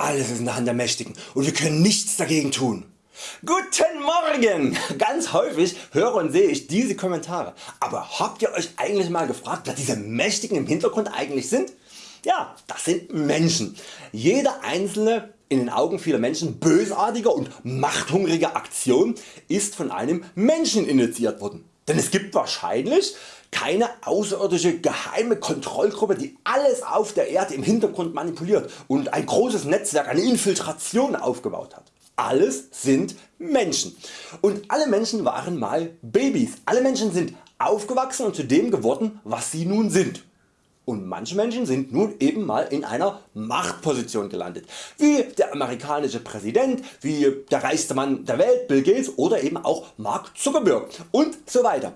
alles ist in der Hand der Mächtigen und wir können nichts dagegen tun. Guten Morgen! Ganz häufig höre und sehe ich diese Kommentare. Aber habt ihr Euch eigentlich mal gefragt wer diese Mächtigen im Hintergrund eigentlich sind? Ja, das sind Menschen. Jeder einzelne in den Augen vieler Menschen bösartige und machthungrige Aktion ist von einem Menschen initiiert worden. Denn es gibt wahrscheinlich keine außerirdische geheime Kontrollgruppe die alles auf der Erde im Hintergrund manipuliert und ein großes Netzwerk, eine Infiltration aufgebaut hat. Alles sind Menschen und alle Menschen waren mal Babys. Alle Menschen sind aufgewachsen und zu dem geworden was sie nun sind. Und manche Menschen sind nun eben mal in einer Machtposition gelandet, wie der amerikanische Präsident, wie der reichste Mann der Welt Bill Gates oder eben auch Mark Zuckerberg. Und so weiter.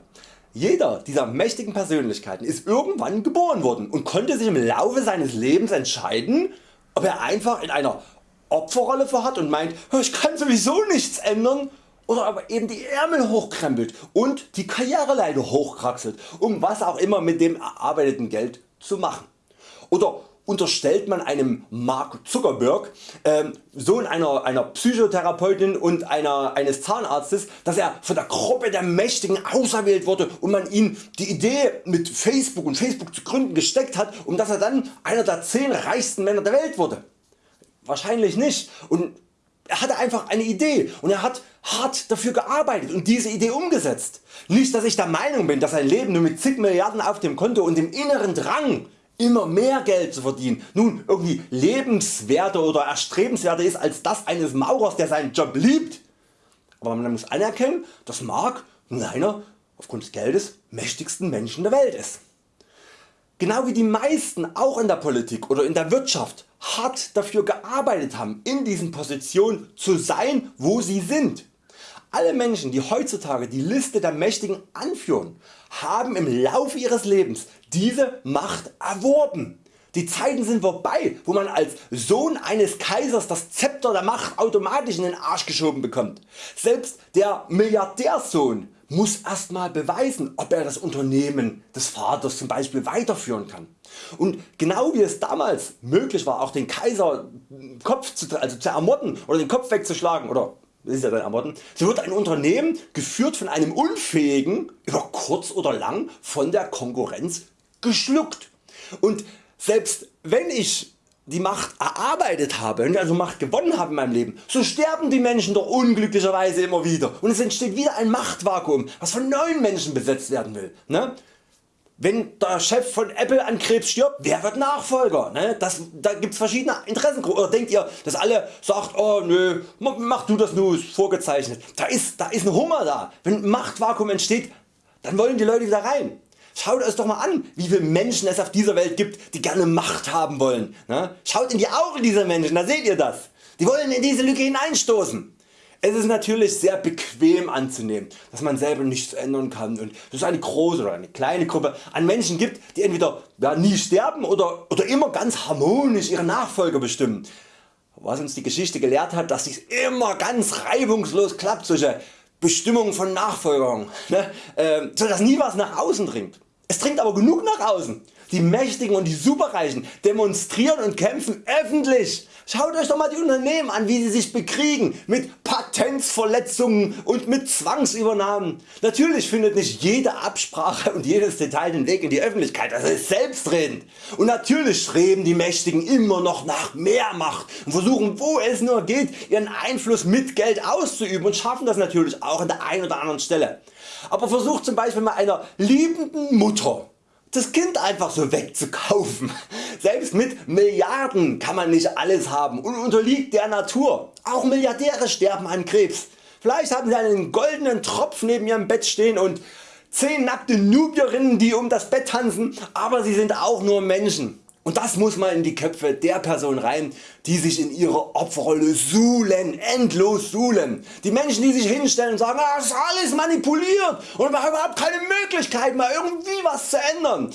Jeder dieser mächtigen Persönlichkeiten ist irgendwann geboren worden und konnte sich im Laufe seines Lebens entscheiden ob er einfach in einer Opferrolle verharrt und meint ich kann sowieso nichts ändern. Oder aber eben die Ärmel hochkrempelt und die Karriereleiter hochkraxelt um was auch immer mit dem erarbeiteten Geld zu machen. Oder unterstellt man einem Mark Zuckerberg, äh, Sohn einer, einer Psychotherapeutin und einer, eines Zahnarztes, dass er von der Gruppe der Mächtigen auserwählt wurde und man ihm die Idee mit Facebook und Facebook zu gründen gesteckt hat, um dass er dann einer der 10 reichsten Männer der Welt wurde. Wahrscheinlich nicht und er hatte einfach eine Idee und er hat hart dafür gearbeitet und diese Idee umgesetzt. Nicht dass ich der Meinung bin dass sein Leben nur mit zig Milliarden auf dem Konto und dem inneren Drang immer mehr Geld zu verdienen nun irgendwie lebenswerter oder erstrebenswerter ist als das eines Maurers der seinen Job liebt. Aber man muss anerkennen dass Mark einer aufgrund des Geldes mächtigsten Menschen der Welt ist. Genau wie die meisten auch in der Politik oder in der Wirtschaft hart dafür gearbeitet haben in diesen Positionen zu sein wo sie sind. Alle Menschen die heutzutage die Liste der Mächtigen anführen haben im Laufe ihres Lebens diese Macht erworben. Die Zeiten sind vorbei wo man als Sohn eines Kaisers das Zepter der Macht automatisch in den Arsch geschoben bekommt. Selbst der Milliardärsohn muss erstmal beweisen ob er das Unternehmen des Vaters zum Beispiel weiterführen kann. Und genau wie es damals möglich war auch den Kaiser Kopf zu, also zu ermorden oder den Kopf wegzuschlagen oder ist ja dann ermorden, so wird ein Unternehmen geführt von einem Unfähigen über kurz oder lang von der Konkurrenz geschluckt. Und selbst wenn ich die Macht erarbeitet habe also Macht gewonnen habe in meinem Leben, so sterben die Menschen doch unglücklicherweise immer wieder und es entsteht wieder ein Machtvakuum was von neuen Menschen besetzt werden will. Ne? Wenn der Chef von Apple an Krebs stirbt, wer wird Nachfolger? Ne? Das, da gibt es verschiedene Interessengruppen. Oder denkt ihr, dass alle sagt, oh nö, mach du das nur, ist vorgezeichnet. Da ist, da ist ein Hummer da. Wenn ein Machtvakuum entsteht, dann wollen die Leute wieder rein. Schaut euch doch mal an wie viele Menschen es auf dieser Welt gibt die gerne Macht haben wollen. Ne? Schaut in die Augen dieser Menschen, da seht ihr das. Die wollen in diese Lücke hineinstoßen. Es ist natürlich sehr bequem anzunehmen dass man selber nichts ändern kann und dass es eine große oder eine kleine Gruppe an Menschen gibt die entweder ja, nie sterben oder, oder immer ganz harmonisch ihre Nachfolger bestimmen. Was uns die Geschichte gelehrt hat dass es immer ganz reibungslos klappt solche Bestimmungen von Nachfolgern, ne? äh, sodass nie was nach außen dringt. Es dringt aber genug nach außen. Die Mächtigen und die Superreichen demonstrieren und kämpfen öffentlich. Schaut Euch doch mal die Unternehmen an wie sie sich bekriegen mit Patentsverletzungen und mit Zwangsübernahmen. Natürlich findet nicht jede Absprache und jedes Detail den Weg in die Öffentlichkeit, das ist selbstredend. Und natürlich streben die Mächtigen immer noch nach mehr Macht und versuchen wo es nur geht ihren Einfluss mit Geld auszuüben und schaffen das natürlich auch an der einen oder anderen Stelle. Aber versucht zum Beispiel mal einer liebenden Mutter das Kind einfach so wegzukaufen. Selbst mit Milliarden kann man nicht alles haben und unterliegt der Natur. Auch Milliardäre sterben an Krebs. Vielleicht haben sie einen goldenen Tropf neben ihrem Bett stehen und 10 nackte Nubierinnen die um das Bett tanzen, aber sie sind auch nur Menschen. Und das muss mal in die Köpfe der Person rein die sich in ihrer Opferrolle suhlen, endlos suhlen. Die Menschen die sich hinstellen und sagen ah, das ist alles manipuliert und wir haben überhaupt keine Möglichkeit mal irgendwie was zu ändern.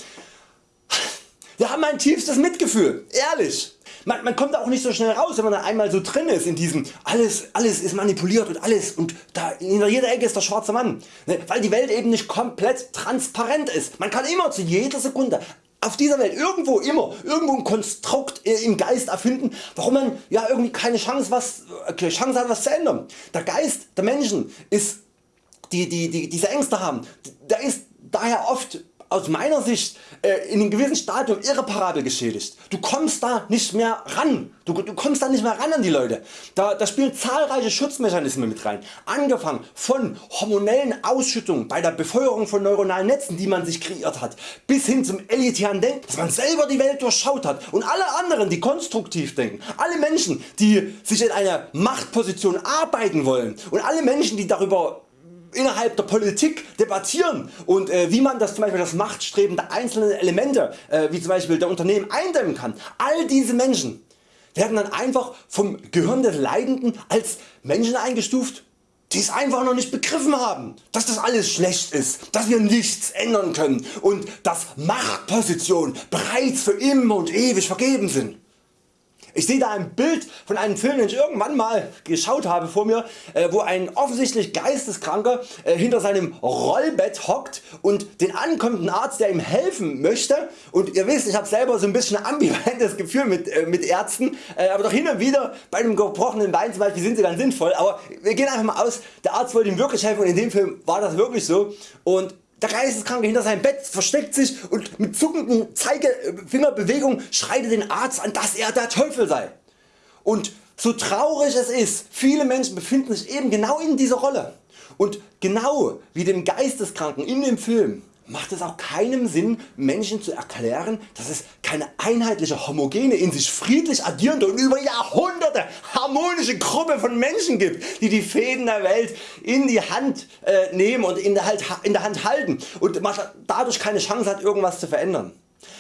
Wir haben ein tiefstes Mitgefühl, ehrlich. Man, man, kommt auch nicht so schnell raus wenn man da einmal so drin ist in diesem alles, alles ist manipuliert und alles und da in jeder Ecke ist der schwarze Mann. Ne, weil die Welt eben nicht komplett transparent ist. Man kann immer zu jeder Sekunde auf dieser Welt irgendwo immer irgendwo ein Konstrukt äh, im Geist erfinden, warum man ja irgendwie keine Chance, was, okay, Chance hat was zu ändern. Der Geist der Menschen ist, die, die, die diese Ängste haben, der ist daher oft aus meiner Sicht äh, in einem gewissen Stadium irreparabel geschädigt. Du kommst da nicht mehr ran. Du, du kommst da nicht mehr ran an die Leute. Da, da spielen zahlreiche Schutzmechanismen mit rein. Angefangen von hormonellen Ausschüttungen bei der Befeuerung von neuronalen Netzen die man sich kreiert hat, bis hin zum elitären Denken, dass man selber die Welt durchschaut hat und alle anderen die konstruktiv denken. Alle Menschen die sich in eine Machtposition arbeiten wollen und alle Menschen die darüber innerhalb der Politik debattieren und äh, wie man das zum Beispiel das Machtstreben der einzelnen Elemente äh, wie zum Beispiel der Unternehmen eindämmen kann. All diese Menschen werden dann einfach vom Gehirn des Leidenden als Menschen eingestuft die es einfach noch nicht begriffen haben, dass das alles schlecht ist, dass wir nichts ändern können und dass Machtpositionen bereits für immer und ewig vergeben sind. Ich sehe da ein Bild von einem Film den ich irgendwann mal geschaut habe vor mir äh, wo ein offensichtlich geisteskranker äh, hinter seinem Rollbett hockt und den ankommenden Arzt der ihm helfen möchte. Und ihr wisst ich habe selber so ein bisschen ambivalentes Gefühl mit, äh, mit Ärzten. Aber doch hin und wieder bei einem gebrochenen Bein zum Beispiel sind sie dann sinnvoll. Aber wir gehen einfach mal aus der Arzt wollte ihm wirklich helfen und in dem Film war das wirklich so. Und der Geisteskranke hinter seinem Bett versteckt sich und mit zuckenden Zeigefingerbewegungen schreitet den Arzt an dass er der Teufel sei. Und so traurig es ist, viele Menschen befinden sich eben genau in dieser Rolle. Und genau wie dem Geisteskranken in dem Film macht es auch keinen Sinn Menschen zu erklären dass es keine einheitliche homogene in sich friedlich agierende und über Jahrhunderte harmonische Gruppe von Menschen gibt die die Fäden der Welt in die Hand äh, nehmen und in der, halt, in der Hand halten und dadurch keine Chance hat irgendwas zu verändern.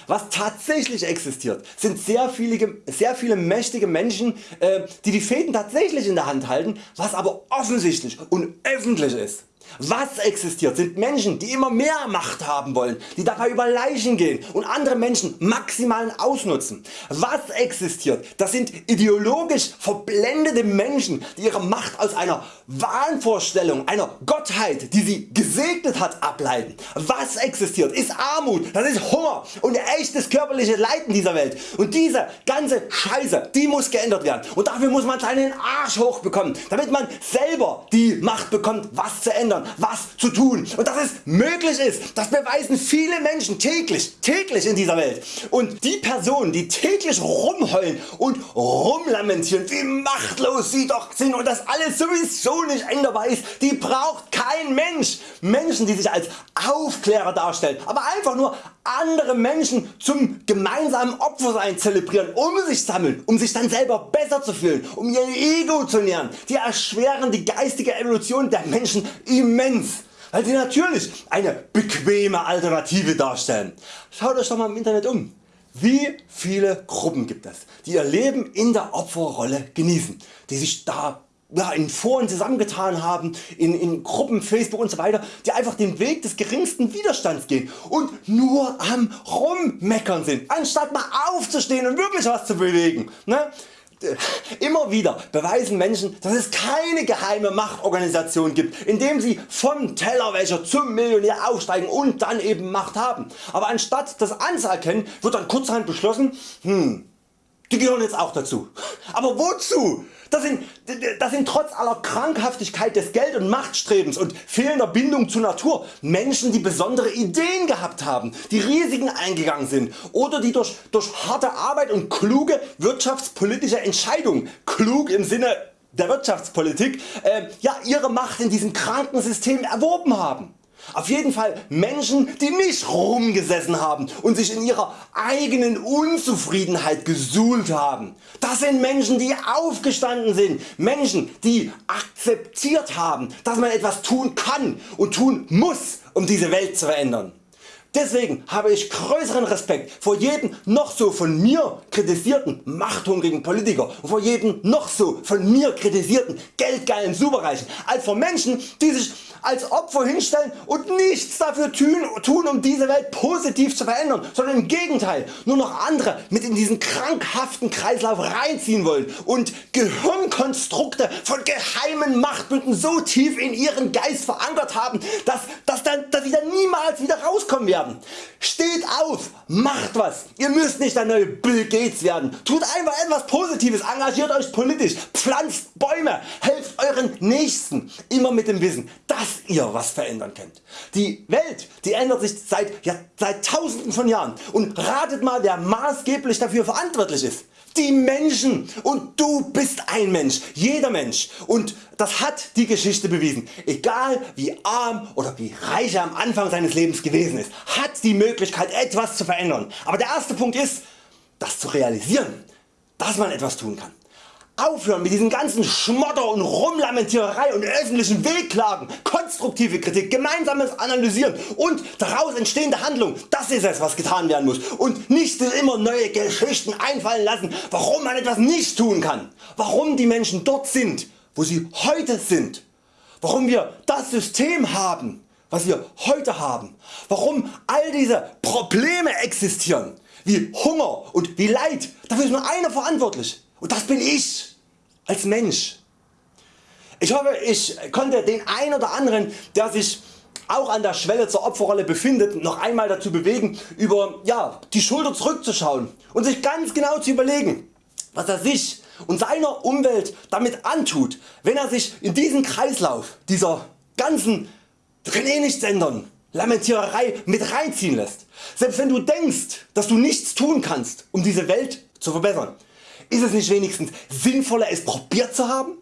Was tatsächlich existiert sind sehr viele, sehr viele mächtige Menschen äh, die die Fäden tatsächlich in der Hand halten was aber offensichtlich und öffentlich ist. Was existiert sind Menschen die immer mehr Macht haben wollen, die dabei über Leichen gehen und andere Menschen maximal ausnutzen. Was existiert das sind ideologisch verblendete Menschen die ihre Macht aus einer Wahnvorstellung einer Gottheit die sie gesegnet hat ableiten. Was existiert ist Armut, das ist Hunger und echtes körperliches Leiden dieser Welt und diese ganze Scheiße die muss geändert werden und dafür muss man seinen Arsch hochbekommen damit man selber die Macht bekommt was zu ändern ändern, was zu tun. Und dass es möglich ist, das beweisen viele Menschen täglich, täglich in dieser Welt. Und die Personen die täglich rumheulen und rumlamentieren wie machtlos sie doch sind und dass alles sowieso nicht änderbar ist, die braucht kein Mensch. Menschen die sich als Aufklärer darstellen, aber einfach nur andere Menschen zum gemeinsamen Opfersein zelebrieren, um sich sammeln, um sich dann selber besser zu fühlen, um ihr Ego zu nähern, die erschweren die geistige Evolution der Menschen immens weil sie natürlich eine bequeme Alternative darstellen. Schaut Euch doch mal im Internet um. Wie viele Gruppen gibt es die ihr Leben in der Opferrolle genießen, die sich da ja, in Foren zusammengetan haben, in, in Gruppen, Facebook und so weiter, die einfach den Weg des geringsten Widerstands gehen und nur am rummeckern sind, anstatt mal aufzustehen und wirklich was zu bewegen. Ne? Immer wieder beweisen Menschen dass es keine geheime Machtorganisation gibt indem sie vom Tellerwäscher zum Millionär aufsteigen und dann eben Macht haben. Aber anstatt das anzuerkennen wird dann kurzerhand beschlossen, hm, die gehören jetzt auch dazu. Aber wozu? Das sind, das sind trotz aller Krankhaftigkeit des Geld- und Machtstrebens und fehlender Bindung zur Natur Menschen die besondere Ideen gehabt haben, die Risiken eingegangen sind oder die durch, durch harte Arbeit und kluge wirtschaftspolitische Entscheidungen, klug im Sinne der Wirtschaftspolitik, äh, ja, ihre Macht in diesem kranken System erworben haben. Auf jeden Fall Menschen die nicht rumgesessen haben und sich in ihrer eigenen Unzufriedenheit gesuhlt haben. Das sind Menschen die aufgestanden sind, Menschen die akzeptiert haben dass man etwas tun kann und tun muss um diese Welt zu verändern. Deswegen habe ich größeren Respekt vor jedem noch so von mir kritisierten machthungrigen Politiker und vor jedem noch so von mir kritisierten geldgeilen Superreichen als vor Menschen die sich als Opfer hinstellen und nichts dafür tun um diese Welt positiv zu verändern, sondern im Gegenteil nur noch andere mit in diesen krankhaften Kreislauf reinziehen wollen und Gehirnkonstrukte von geheimen Machtbünden so tief in ihren Geist verankert haben, dass, dass, dann, dass sie dann niemals wieder rauskommen werden. Steht auf, macht was. Ihr müsst nicht der neue Bill Gates werden. Tut einfach etwas Positives, engagiert Euch politisch, pflanzt Bäume, helft Euren Nächsten. Immer mit dem Wissen, dass ihr was verändern könnt. Die Welt die ändert sich seit, ja, seit tausenden von Jahren und ratet mal wer maßgeblich dafür verantwortlich ist die Menschen und du bist ein Mensch, jeder Mensch und das hat die Geschichte bewiesen. Egal wie arm oder wie reich er am Anfang seines Lebens gewesen ist, hat die Möglichkeit etwas zu verändern. Aber der erste Punkt ist das zu realisieren, dass man etwas tun kann. Aufhören mit diesen ganzen Schmotter und Rumlamentiererei und öffentlichen Wehklagen, konstruktive Kritik, gemeinsames Analysieren und daraus entstehende Handlung, das ist es was getan werden muss. Und nicht immer neue Geschichten einfallen lassen warum man etwas nicht tun kann, warum die Menschen dort sind wo sie heute sind, warum wir das System haben was wir heute haben, warum all diese Probleme existieren, wie Hunger und wie Leid, dafür ist nur einer verantwortlich und das bin ich als Mensch. Ich hoffe ich konnte den einen oder anderen der sich auch an der Schwelle zur Opferrolle befindet noch einmal dazu bewegen über ja, die Schulter zurückzuschauen und sich ganz genau zu überlegen was er sich und seiner Umwelt damit antut wenn er sich in diesen Kreislauf dieser ganzen nichts ändern Lamentiererei mit reinziehen lässt. Selbst wenn du denkst dass du nichts tun kannst um diese Welt zu verbessern ist es nicht wenigstens sinnvoller es probiert zu haben?